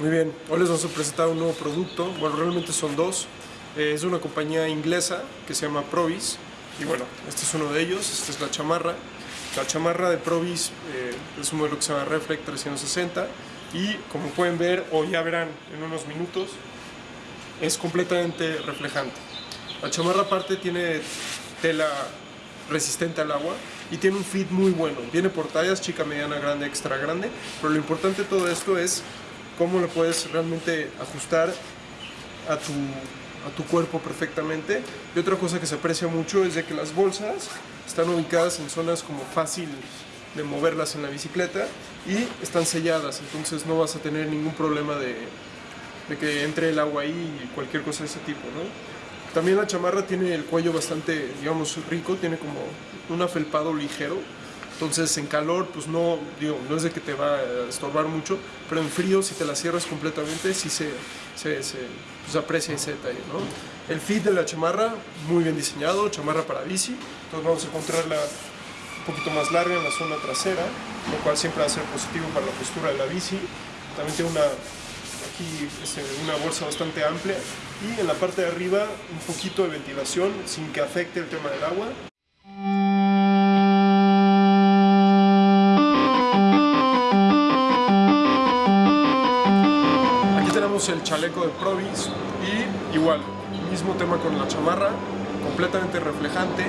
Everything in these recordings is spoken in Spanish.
Muy bien, hoy les vamos a presentar un nuevo producto, bueno realmente son dos, eh, es de una compañía inglesa que se llama Provis. Y bueno, este es uno de ellos, esta es la chamarra, la chamarra de Provis eh, es un modelo que se llama Reflect 360 y como pueden ver o ya verán en unos minutos es completamente reflejante. La chamarra aparte tiene tela resistente al agua y tiene un fit muy bueno. Viene por tallas, chica, mediana, grande, extra grande, pero lo importante de todo esto es cómo lo puedes realmente ajustar a tu, a tu cuerpo perfectamente. Y otra cosa que se aprecia mucho es de que las bolsas están ubicadas en zonas como fácil de moverlas en la bicicleta y están selladas, entonces no vas a tener ningún problema de, de que entre el agua ahí y cualquier cosa de ese tipo, ¿no? También la chamarra tiene el cuello bastante, digamos, rico, tiene como un afelpado ligero, entonces en calor, pues no, digo, no es de que te va a estorbar mucho, pero en frío, si te la cierras completamente, sí se, se, se pues aprecia ese detalle, ¿no? El fit de la chamarra, muy bien diseñado, chamarra para bici, entonces vamos a encontrarla un poquito más larga en la zona trasera, lo cual siempre va a ser positivo para la postura de la bici. También tiene una, aquí este, una bolsa bastante amplia y en la parte de arriba un poquito de ventilación sin que afecte el tema del agua. El chaleco de Provis y igual, mismo tema con la chamarra, completamente reflejante,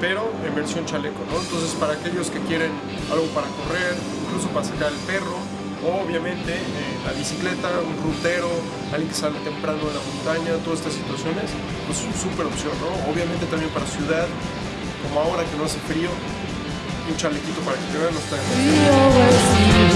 pero en versión chaleco, ¿no? Entonces para aquellos que quieren algo para correr, incluso para sacar el perro, o obviamente eh, la bicicleta, un rutero, alguien que sale temprano de la montaña, todas estas situaciones, pues es una súper opción, ¿no? Obviamente también para ciudad, como ahora que no hace frío, un chalequito para que te vean no